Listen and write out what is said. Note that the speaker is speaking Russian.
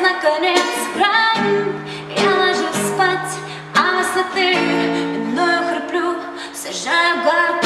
наконец краю Я ложусь спать, а высоты Дною храплю, сажаю горку